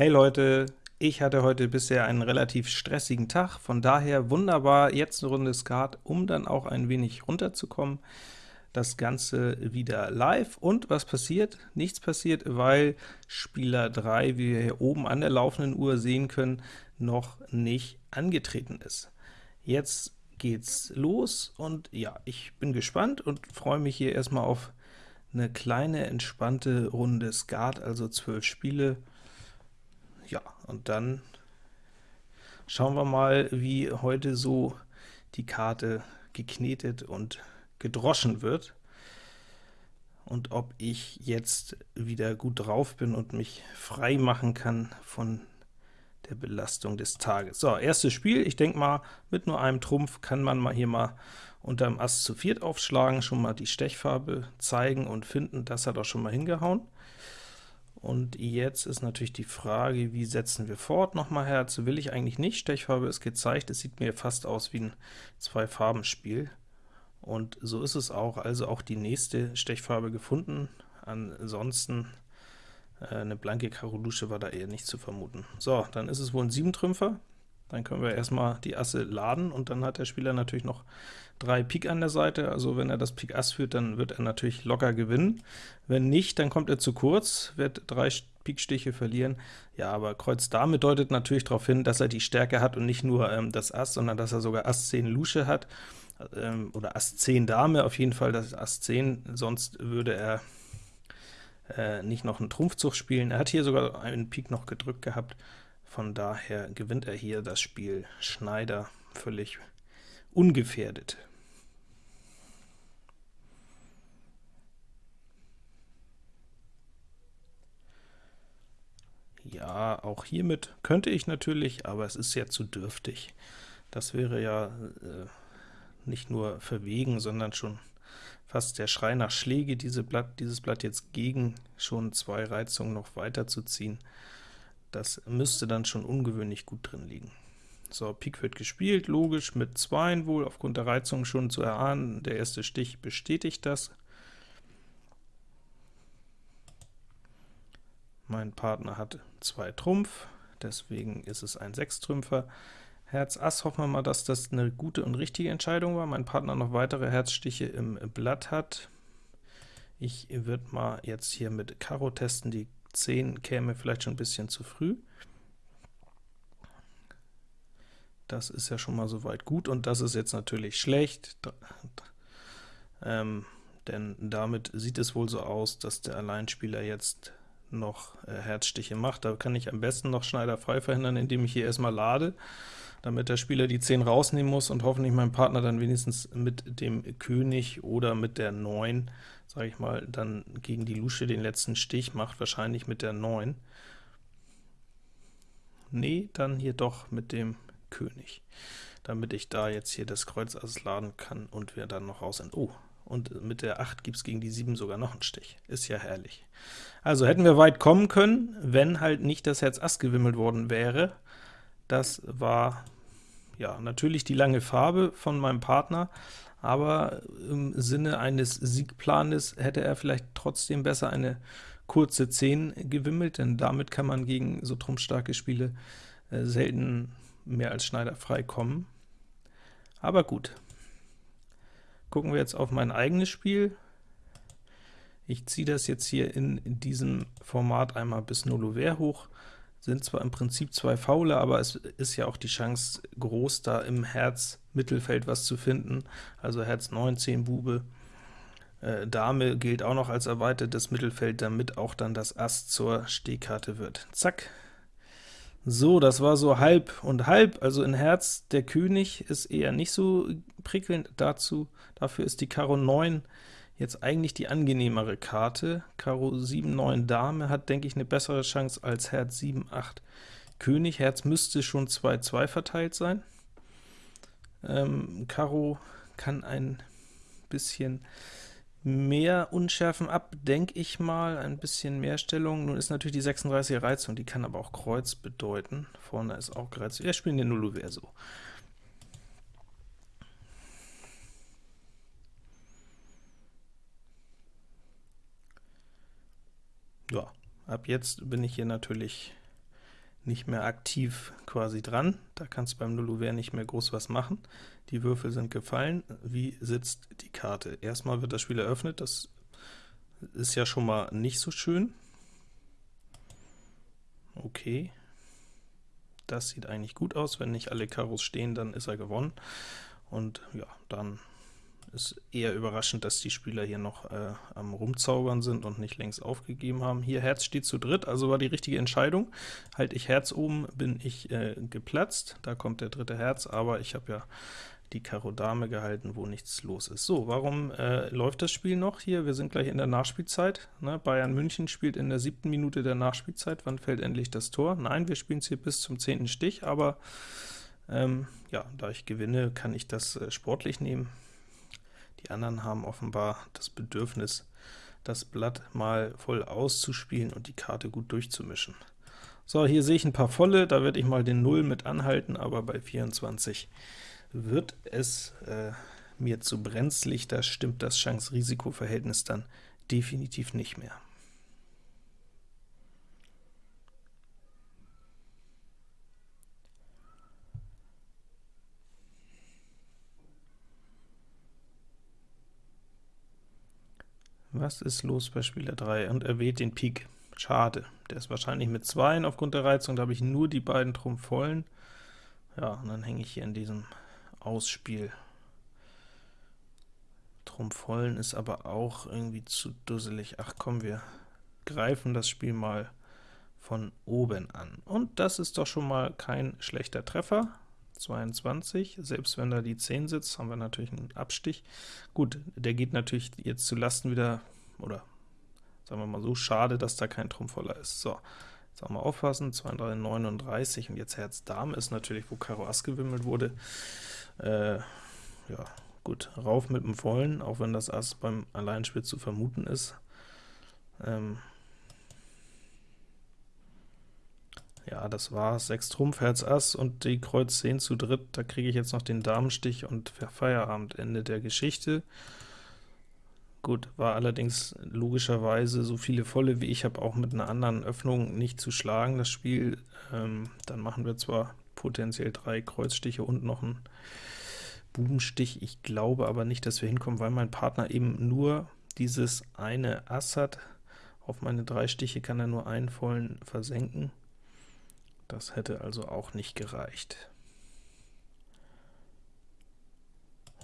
Hey Leute, ich hatte heute bisher einen relativ stressigen Tag, von daher wunderbar jetzt eine Runde Skat, um dann auch ein wenig runterzukommen. Das Ganze wieder live, und was passiert? Nichts passiert, weil Spieler 3, wie wir hier oben an der laufenden Uhr sehen können, noch nicht angetreten ist. Jetzt geht's los, und ja, ich bin gespannt und freue mich hier erstmal auf eine kleine, entspannte Runde Skat, also 12 Spiele, und dann schauen wir mal, wie heute so die Karte geknetet und gedroschen wird und ob ich jetzt wieder gut drauf bin und mich frei machen kann von der Belastung des Tages. So, erstes Spiel. Ich denke mal, mit nur einem Trumpf kann man mal hier mal unter dem Ass zu viert aufschlagen, schon mal die Stechfarbe zeigen und finden. Das hat auch schon mal hingehauen. Und jetzt ist natürlich die Frage, wie setzen wir fort? Nochmal Herz will ich eigentlich nicht, Stechfarbe ist gezeigt, es sieht mir fast aus wie ein Zwei-Farben-Spiel. Und so ist es auch, also auch die nächste Stechfarbe gefunden, ansonsten äh, eine blanke Karo Lusche war da eher nicht zu vermuten. So, dann ist es wohl ein Siebentrümpfer, dann können wir erstmal die Asse laden, und dann hat der Spieler natürlich noch drei Pik an der Seite, also wenn er das Pik Ass führt, dann wird er natürlich locker gewinnen. Wenn nicht, dann kommt er zu kurz, wird drei Pikstiche verlieren. Ja, aber Kreuz Dame deutet natürlich darauf hin, dass er die Stärke hat und nicht nur ähm, das Ass, sondern dass er sogar Ass 10 Lusche hat, ähm, oder Ass 10 Dame, auf jeden Fall das Ass 10, sonst würde er äh, nicht noch einen Trumpfzug spielen. Er hat hier sogar einen Pik noch gedrückt gehabt, von daher gewinnt er hier das Spiel Schneider völlig ungefährdet. Ja, auch hiermit könnte ich natürlich, aber es ist ja zu dürftig. Das wäre ja äh, nicht nur verwegen, sondern schon fast der Schrei nach Schläge, diese Blatt, dieses Blatt jetzt gegen schon zwei Reizungen noch weiterzuziehen. Das müsste dann schon ungewöhnlich gut drin liegen. So, Pik wird gespielt, logisch, mit 2 wohl, aufgrund der Reizung schon zu erahnen. Der erste Stich bestätigt das. Mein Partner hat 2 Trumpf, deswegen ist es ein Sechstrümpfer. Herz Ass, hoffen wir mal, dass das eine gute und richtige Entscheidung war. Mein Partner noch weitere Herzstiche im Blatt hat. Ich würde mal jetzt hier mit Karo testen, die 10 käme vielleicht schon ein bisschen zu früh. Das ist ja schon mal soweit gut, und das ist jetzt natürlich schlecht, ähm, denn damit sieht es wohl so aus, dass der Alleinspieler jetzt noch äh, Herzstiche macht. Da kann ich am besten noch Schneider frei verhindern, indem ich hier erstmal lade, damit der Spieler die 10 rausnehmen muss und hoffentlich mein Partner dann wenigstens mit dem König oder mit der 9, sage ich mal, dann gegen die Lusche den letzten Stich macht, wahrscheinlich mit der 9. Nee, dann hier doch mit dem König, damit ich da jetzt hier das Kreuz Ass laden kann und wir dann noch raus sind. Oh, und mit der 8 gibt es gegen die 7 sogar noch einen Stich. Ist ja herrlich. Also hätten wir weit kommen können, wenn halt nicht das Herz Ass gewimmelt worden wäre. Das war ja natürlich die lange Farbe von meinem Partner, aber im Sinne eines Siegplanes hätte er vielleicht trotzdem besser eine kurze 10 gewimmelt, denn damit kann man gegen so trumpfstarke Spiele äh, selten mehr als Schneider frei kommen. Aber gut. Gucken wir jetzt auf mein eigenes Spiel. Ich ziehe das jetzt hier in, diesem Format einmal bis Nullover hoch. Sind zwar im Prinzip zwei Faule, aber es ist ja auch die Chance groß, da im Herz-Mittelfeld was zu finden. Also Herz 9, 10 Bube. Äh, Dame gilt auch noch als erweitertes Mittelfeld, damit auch dann das Ass zur Stehkarte wird. Zack, so, das war so halb und halb, also in Herz der König ist eher nicht so prickelnd dazu. Dafür ist die Karo 9 jetzt eigentlich die angenehmere Karte. Karo 7, 9 Dame hat, denke ich, eine bessere Chance als Herz 7, 8 König. Herz müsste schon 2, 2 verteilt sein. Ähm, Karo kann ein bisschen mehr Unschärfen ab, denke ich mal, ein bisschen mehr Stellung. Nun ist natürlich die 36er Reizung, die kann aber auch Kreuz bedeuten. Vorne ist auch gereizt. Wir spielen den Nullo Verso. Ja, ab jetzt bin ich hier natürlich nicht mehr aktiv quasi dran. Da kannst du beim Nullouvert nicht mehr groß was machen. Die Würfel sind gefallen. Wie sitzt die Karte? Erstmal wird das Spiel eröffnet, das ist ja schon mal nicht so schön. Okay. Das sieht eigentlich gut aus. Wenn nicht alle Karos stehen, dann ist er gewonnen. Und ja, dann ist eher überraschend, dass die Spieler hier noch äh, am Rumzaubern sind und nicht längst aufgegeben haben. Hier Herz steht zu dritt, also war die richtige Entscheidung. Halte ich Herz oben, bin ich äh, geplatzt. Da kommt der dritte Herz, aber ich habe ja die Karo Dame gehalten, wo nichts los ist. So, warum äh, läuft das Spiel noch hier? Wir sind gleich in der Nachspielzeit. Ne? Bayern München spielt in der siebten Minute der Nachspielzeit. Wann fällt endlich das Tor? Nein, wir spielen es hier bis zum zehnten Stich, aber ähm, ja, da ich gewinne, kann ich das äh, sportlich nehmen. Die anderen haben offenbar das Bedürfnis, das Blatt mal voll auszuspielen und die Karte gut durchzumischen. So, hier sehe ich ein paar volle, da werde ich mal den 0 mit anhalten, aber bei 24 wird es äh, mir zu brenzlig, da stimmt das Chance-Risiko-Verhältnis dann definitiv nicht mehr. Was ist los bei Spieler 3? Und er wählt den Pik. Schade. Der ist wahrscheinlich mit 2 aufgrund der Reizung, da habe ich nur die beiden Trumpf vollen. Ja, und dann hänge ich hier in diesem Ausspiel. Trumpf vollen ist aber auch irgendwie zu dusselig. Ach komm, wir greifen das Spiel mal von oben an. Und das ist doch schon mal kein schlechter Treffer. 22, selbst wenn da die 10 sitzt, haben wir natürlich einen Abstich. Gut, der geht natürlich jetzt zu Lasten wieder, oder sagen wir mal so, schade, dass da kein Trumpf voller ist. So, jetzt auch mal aufpassen, 2, 3, 39, und jetzt Herz Dame ist natürlich, wo Karo Ass gewimmelt wurde. Äh, ja, gut, rauf mit dem Vollen, auch wenn das Ass beim Alleinspiel zu vermuten ist. Ähm, Ja, das war's. 6 Trumpf, Herz Ass und die Kreuz 10 zu dritt. Da kriege ich jetzt noch den Damenstich und Feierabend, Ende der Geschichte. Gut, war allerdings logischerweise so viele Volle wie ich habe auch mit einer anderen Öffnung nicht zu schlagen, das Spiel. Ähm, dann machen wir zwar potenziell drei Kreuzstiche und noch einen Bubenstich, ich glaube aber nicht, dass wir hinkommen, weil mein Partner eben nur dieses eine Ass hat. Auf meine drei Stiche kann er nur einen vollen versenken. Das hätte also auch nicht gereicht.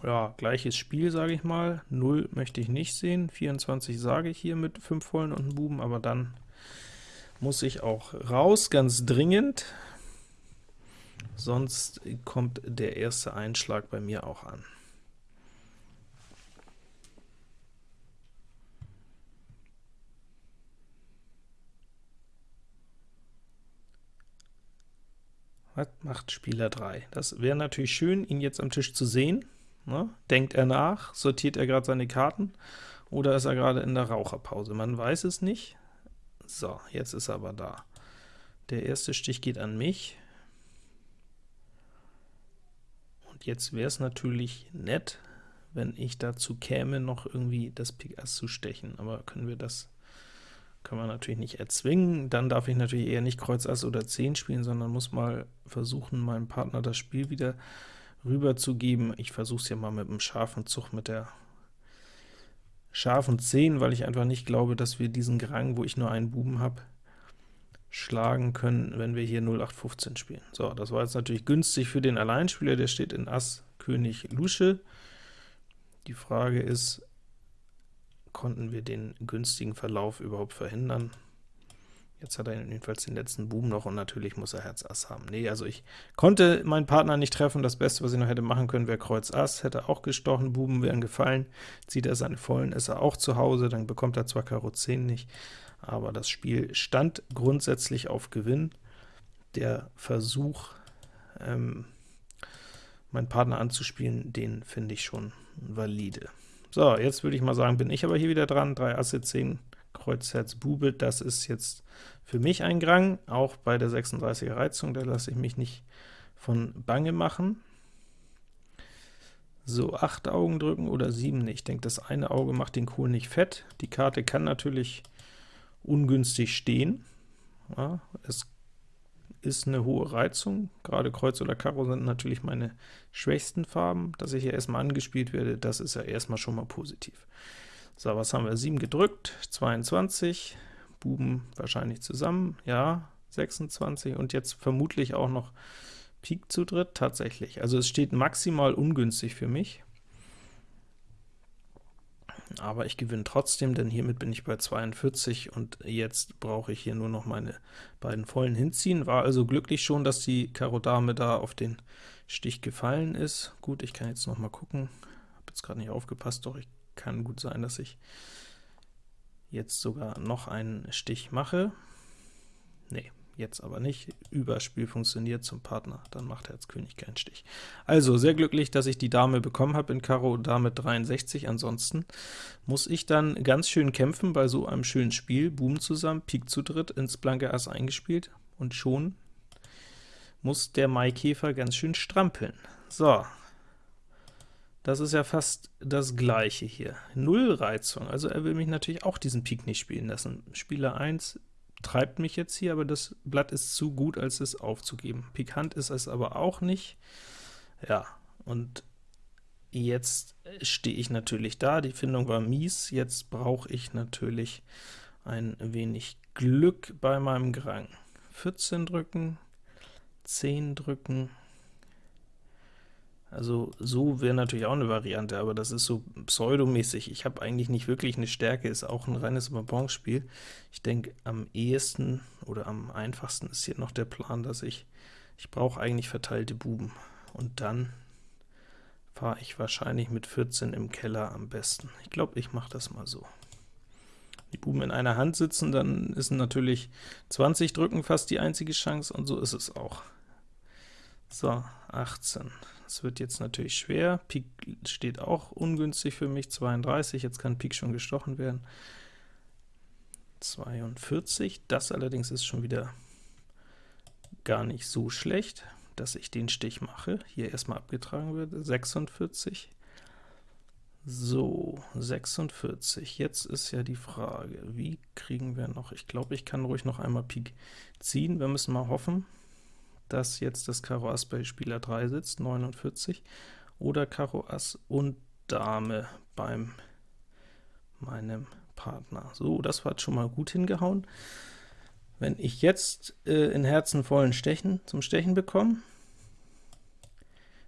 Ja, gleiches Spiel, sage ich mal. 0 möchte ich nicht sehen, 24 sage ich hier mit 5 vollen und einem Buben, aber dann muss ich auch raus, ganz dringend, sonst kommt der erste Einschlag bei mir auch an. Was macht Spieler 3? Das wäre natürlich schön, ihn jetzt am Tisch zu sehen. Ne? Denkt er nach? Sortiert er gerade seine Karten? Oder ist er gerade in der Raucherpause? Man weiß es nicht. So, jetzt ist er aber da. Der erste Stich geht an mich. Und jetzt wäre es natürlich nett, wenn ich dazu käme, noch irgendwie das Pik Ass zu stechen. Aber können wir das kann man natürlich nicht erzwingen. Dann darf ich natürlich eher nicht Kreuz Ass oder 10 spielen, sondern muss mal versuchen, meinem Partner das Spiel wieder rüber zu geben. Ich versuche es ja mal mit einem scharfen Zug mit der scharfen 10, weil ich einfach nicht glaube, dass wir diesen Grang, wo ich nur einen Buben habe, schlagen können, wenn wir hier 0815 spielen. So, das war jetzt natürlich günstig für den Alleinspieler, der steht in Ass König Lusche. Die Frage ist, konnten wir den günstigen Verlauf überhaupt verhindern. Jetzt hat er jedenfalls den letzten Buben noch, und natürlich muss er Herz Ass haben. Nee, also ich konnte meinen Partner nicht treffen, das Beste, was ich noch hätte machen können, wäre Kreuz Ass, hätte auch gestochen, Buben wären gefallen, zieht er seine Vollen, ist er auch zu Hause, dann bekommt er zwar Karo 10 nicht, aber das Spiel stand grundsätzlich auf Gewinn. Der Versuch, ähm, meinen Partner anzuspielen, den finde ich schon valide. So, jetzt würde ich mal sagen, bin ich aber hier wieder dran. 3 Asse, 10 Kreuz, Herz, Bube, das ist jetzt für mich ein Grang, auch bei der 36er Reizung, da lasse ich mich nicht von Bange machen. So, 8 Augen drücken oder 7 Ich denke, das eine Auge macht den Kohl nicht fett. Die Karte kann natürlich ungünstig stehen. Ja, es ist eine hohe Reizung, gerade Kreuz oder Karo sind natürlich meine schwächsten Farben, dass ich hier erstmal angespielt werde, das ist ja erstmal schon mal positiv. So, was haben wir? 7 gedrückt, 22, Buben wahrscheinlich zusammen, ja, 26, und jetzt vermutlich auch noch Pik zu dritt, tatsächlich. Also es steht maximal ungünstig für mich, aber ich gewinne trotzdem, denn hiermit bin ich bei 42 und jetzt brauche ich hier nur noch meine beiden vollen hinziehen. War also glücklich schon, dass die Karo Dame da auf den Stich gefallen ist. Gut, ich kann jetzt noch mal gucken, habe jetzt gerade nicht aufgepasst, doch ich kann gut sein, dass ich jetzt sogar noch einen Stich mache. Nee, jetzt aber nicht. Überspiel funktioniert zum Partner, dann macht Herz König keinen Stich. Also sehr glücklich, dass ich die Dame bekommen habe in Karo Dame 63, ansonsten muss ich dann ganz schön kämpfen bei so einem schönen Spiel. Buben zusammen, Pik zu dritt, ins blanke Ass eingespielt, und schon muss der Maikäfer ganz schön strampeln. So, das ist ja fast das gleiche hier. Null Reizung, also er will mich natürlich auch diesen Pik nicht spielen lassen. Spieler 1 treibt mich jetzt hier, aber das Blatt ist zu gut, als es aufzugeben. Pikant ist es aber auch nicht. Ja, und jetzt stehe ich natürlich da, die Findung war mies, jetzt brauche ich natürlich ein wenig Glück bei meinem Grang. 14 drücken, 10 drücken, also so wäre natürlich auch eine Variante, aber das ist so pseudomäßig. Ich habe eigentlich nicht wirklich eine Stärke, ist auch ein reines Bonbonspiel. Ich denke, am ehesten oder am einfachsten ist hier noch der Plan, dass ich, ich brauche eigentlich verteilte Buben. Und dann fahre ich wahrscheinlich mit 14 im Keller am besten. Ich glaube, ich mache das mal so. Die Buben in einer Hand sitzen, dann ist natürlich 20 drücken fast die einzige Chance, und so ist es auch. So, 18. Das wird jetzt natürlich schwer. Pik steht auch ungünstig für mich, 32, jetzt kann Pik schon gestochen werden. 42, das allerdings ist schon wieder gar nicht so schlecht, dass ich den Stich mache, hier erstmal abgetragen wird, 46. So, 46, jetzt ist ja die Frage, wie kriegen wir noch, ich glaube, ich kann ruhig noch einmal Pik ziehen, wir müssen mal hoffen, dass jetzt das Karo Ass bei Spieler 3 sitzt, 49, oder Karo Ass und Dame beim meinem Partner. So, das hat schon mal gut hingehauen. Wenn ich jetzt äh, in Herzen vollen Stechen zum Stechen bekomme,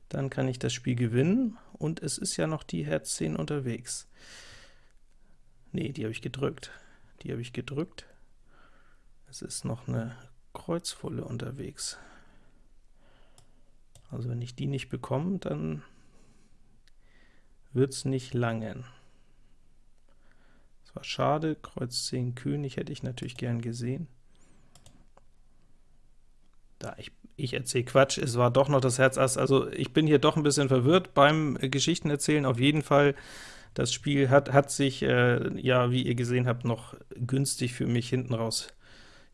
dann kann ich das Spiel gewinnen, und es ist ja noch die Herz 10 unterwegs. Ne, die habe ich gedrückt. Die habe ich gedrückt. Es ist noch eine Kreuzvolle unterwegs. Also wenn ich die nicht bekomme, dann wird es nicht langen. Das war schade, Kreuz 10 König hätte ich natürlich gern gesehen. Da, ich, ich erzähle Quatsch, es war doch noch das Herz Ass, also ich bin hier doch ein bisschen verwirrt beim äh, Geschichtenerzählen, auf jeden Fall, das Spiel hat, hat sich, äh, ja, wie ihr gesehen habt, noch günstig für mich hinten raus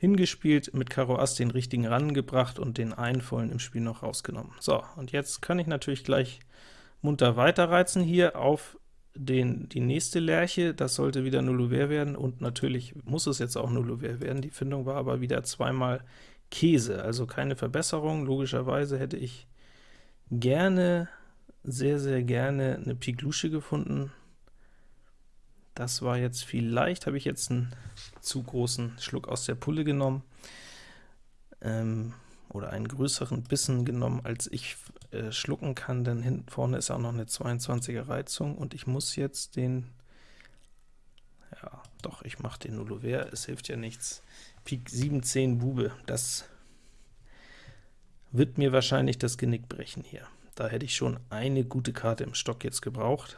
hingespielt, mit Karo Ass den richtigen rangebracht und den einen vollen im Spiel noch rausgenommen. So, und jetzt kann ich natürlich gleich munter weiterreizen hier auf den, die nächste Lerche, das sollte wieder Nullouvert werden, und natürlich muss es jetzt auch Nullouvert werden, die Findung war aber wieder zweimal Käse, also keine Verbesserung, logischerweise hätte ich gerne, sehr, sehr gerne eine Pik Lusche gefunden, das war jetzt vielleicht, habe ich jetzt einen zu großen Schluck aus der Pulle genommen, ähm, oder einen größeren Bissen genommen, als ich äh, schlucken kann, denn hinten vorne ist auch noch eine 22er Reizung, und ich muss jetzt den, ja, doch, ich mache den Nullouvert, es hilft ja nichts. Pik 17 Bube, das wird mir wahrscheinlich das Genick brechen hier. Da hätte ich schon eine gute Karte im Stock jetzt gebraucht,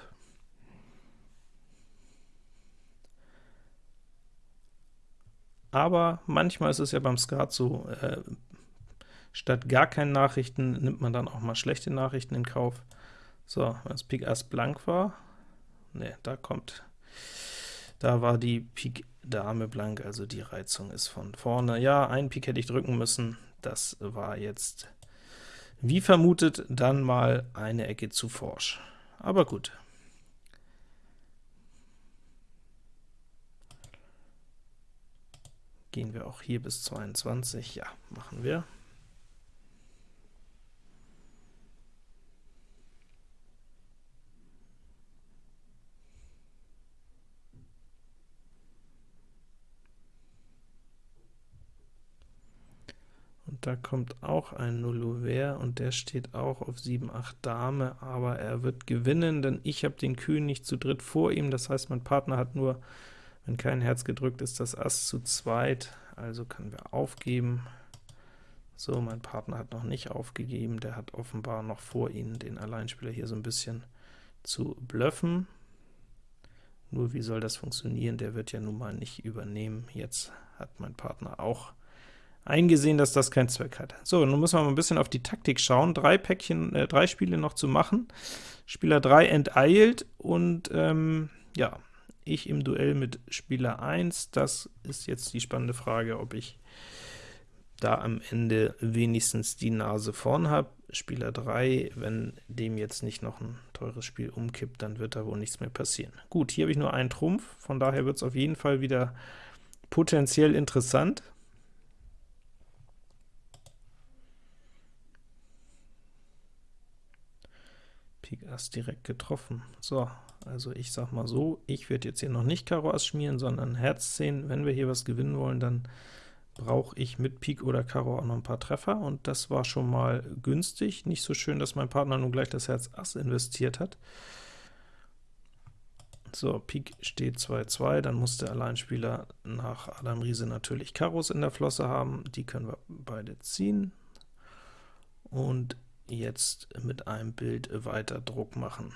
aber manchmal ist es ja beim Skat so, äh, statt gar keinen Nachrichten nimmt man dann auch mal schlechte Nachrichten in Kauf. So, das Pik Ass blank war, ne, da kommt, da war die Pik Dame blank, also die Reizung ist von vorne. Ja, ein Pik hätte ich drücken müssen, das war jetzt, wie vermutet, dann mal eine Ecke zu forsch. Aber gut. Gehen wir auch hier bis 22? Ja, machen wir. Und da kommt auch ein Nullover und der steht auch auf 7, 8 Dame, aber er wird gewinnen, denn ich habe den König zu dritt vor ihm, das heißt, mein Partner hat nur wenn kein Herz gedrückt ist, das Ass zu zweit, also können wir aufgeben. So, mein Partner hat noch nicht aufgegeben, der hat offenbar noch vor Ihnen den Alleinspieler hier so ein bisschen zu bluffen. Nur wie soll das funktionieren? Der wird ja nun mal nicht übernehmen. Jetzt hat mein Partner auch eingesehen, dass das keinen Zweck hat. So, nun müssen wir mal ein bisschen auf die Taktik schauen. Drei Päckchen, äh, drei Spiele noch zu machen. Spieler 3 enteilt und ähm, ja, ich im Duell mit Spieler 1. Das ist jetzt die spannende Frage, ob ich da am Ende wenigstens die Nase vorn habe. Spieler 3, wenn dem jetzt nicht noch ein teures Spiel umkippt, dann wird da wohl nichts mehr passieren. Gut, hier habe ich nur einen Trumpf, von daher wird es auf jeden Fall wieder potenziell interessant. Pik Ass direkt getroffen. So, also ich sag mal so, ich werde jetzt hier noch nicht Karo Ass schmieren, sondern Herz 10. Wenn wir hier was gewinnen wollen, dann brauche ich mit Pik oder Karo auch noch ein paar Treffer, und das war schon mal günstig. Nicht so schön, dass mein Partner nun gleich das Herz Ass investiert hat. So, Pik steht 2-2, dann muss der Alleinspieler nach Adam Riese natürlich Karos in der Flosse haben, die können wir beide ziehen. Und jetzt mit einem Bild weiter Druck machen.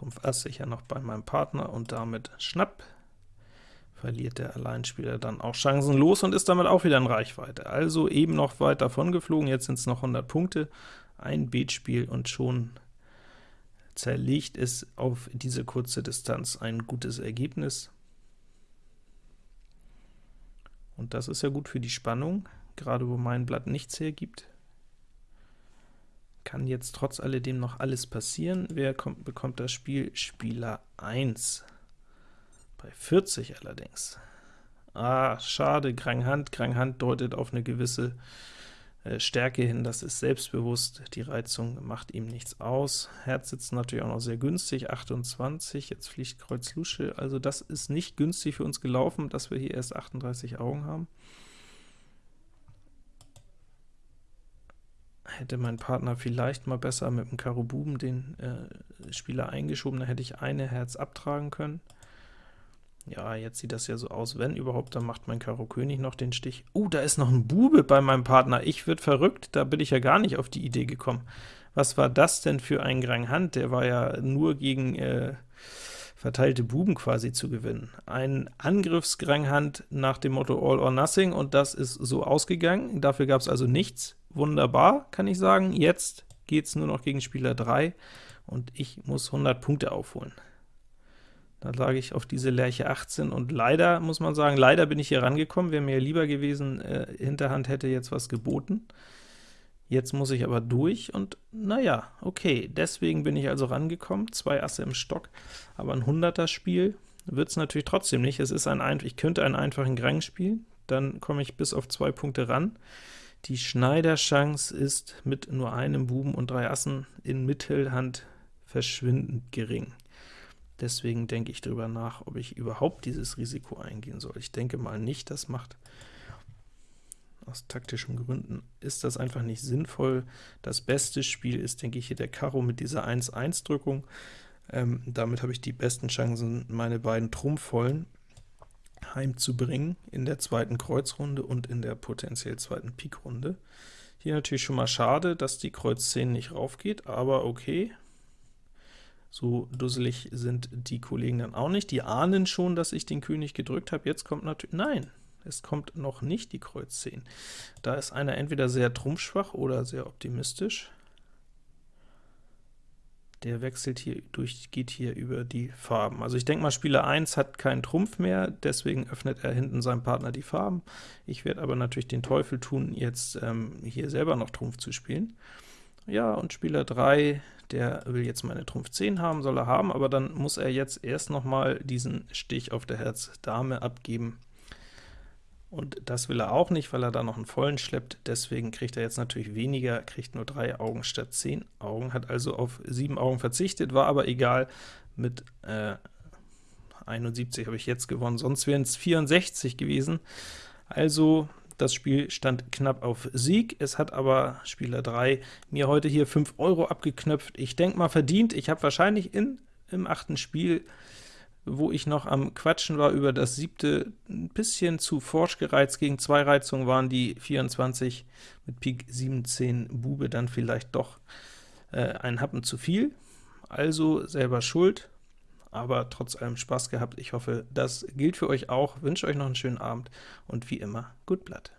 Trumpf Ass sicher noch bei meinem Partner und damit Schnapp. Verliert der Alleinspieler dann auch chancenlos und ist damit auch wieder in Reichweite. Also eben noch weit davon geflogen, jetzt sind es noch 100 Punkte, ein Beatspiel und schon zerlegt es auf diese kurze Distanz ein gutes Ergebnis. Und das ist ja gut für die Spannung, gerade wo mein Blatt nichts hergibt kann jetzt trotz alledem noch alles passieren. Wer kommt, bekommt das Spiel? Spieler 1. Bei 40 allerdings. Ah, schade, Granghand. Granghand deutet auf eine gewisse äh, Stärke hin, das ist selbstbewusst, die Reizung macht ihm nichts aus. Herz sitzt natürlich auch noch sehr günstig, 28, jetzt fliegt Kreuz Lusche, also das ist nicht günstig für uns gelaufen, dass wir hier erst 38 Augen haben. Hätte mein Partner vielleicht mal besser mit dem Karo Buben den äh, Spieler eingeschoben, dann hätte ich eine Herz abtragen können. Ja, jetzt sieht das ja so aus, wenn überhaupt, dann macht mein Karo König noch den Stich. Oh, da ist noch ein Bube bei meinem Partner, ich wird verrückt, da bin ich ja gar nicht auf die Idee gekommen. Was war das denn für ein Grang Hand? Der war ja nur gegen äh, verteilte Buben quasi zu gewinnen. Ein Angriffsgranghand nach dem Motto All or Nothing, und das ist so ausgegangen. Dafür gab es also nichts. Wunderbar, kann ich sagen. Jetzt geht es nur noch gegen Spieler 3, und ich muss 100 Punkte aufholen. Da lag ich auf diese Lerche 18, und leider, muss man sagen, leider bin ich hier rangekommen. Wäre mir lieber gewesen, äh, Hinterhand hätte jetzt was geboten. Jetzt muss ich aber durch und naja, okay, deswegen bin ich also rangekommen, zwei Asse im Stock, aber ein 100er Spiel wird es natürlich trotzdem nicht. Es ist ein ich könnte einen einfachen Grang spielen, dann komme ich bis auf zwei Punkte ran. Die Schneiderchance ist mit nur einem Buben und drei Assen in Mittelhand verschwindend gering. Deswegen denke ich darüber nach, ob ich überhaupt dieses Risiko eingehen soll. Ich denke mal nicht, das macht aus taktischen Gründen ist das einfach nicht sinnvoll. Das beste Spiel ist, denke ich, hier der Karo mit dieser 1-1-Drückung. Ähm, damit habe ich die besten Chancen, meine beiden Trumpfvollen heimzubringen in der zweiten Kreuzrunde und in der potenziell zweiten Pikrunde. Hier natürlich schon mal schade, dass die Kreuz 10 nicht raufgeht, aber okay. So dusselig sind die Kollegen dann auch nicht. Die ahnen schon, dass ich den König gedrückt habe. Jetzt kommt natürlich... Nein, es kommt noch nicht die Kreuz 10. Da ist einer entweder sehr trumpfschwach oder sehr optimistisch. Der wechselt hier durch, geht hier über die Farben. Also ich denke mal, Spieler 1 hat keinen Trumpf mehr, deswegen öffnet er hinten seinem Partner die Farben. Ich werde aber natürlich den Teufel tun, jetzt ähm, hier selber noch Trumpf zu spielen. Ja, und Spieler 3, der will jetzt meine Trumpf 10 haben, soll er haben, aber dann muss er jetzt erst noch mal diesen Stich auf der Herz Dame abgeben, und das will er auch nicht, weil er da noch einen vollen schleppt, deswegen kriegt er jetzt natürlich weniger, kriegt nur drei Augen statt zehn Augen, hat also auf sieben Augen verzichtet, war aber egal, mit äh, 71 habe ich jetzt gewonnen, sonst wären es 64 gewesen. Also das Spiel stand knapp auf Sieg, es hat aber Spieler 3 mir heute hier 5 Euro abgeknöpft. Ich denke mal verdient, ich habe wahrscheinlich in, im achten Spiel wo ich noch am Quatschen war über das siebte, ein bisschen zu forsch gereizt, gegen zwei Reizungen waren die 24 mit Pik 17 Bube dann vielleicht doch äh, ein Happen zu viel, also selber schuld, aber trotz allem Spaß gehabt. Ich hoffe, das gilt für euch auch, wünsche euch noch einen schönen Abend und wie immer, gut Blatt.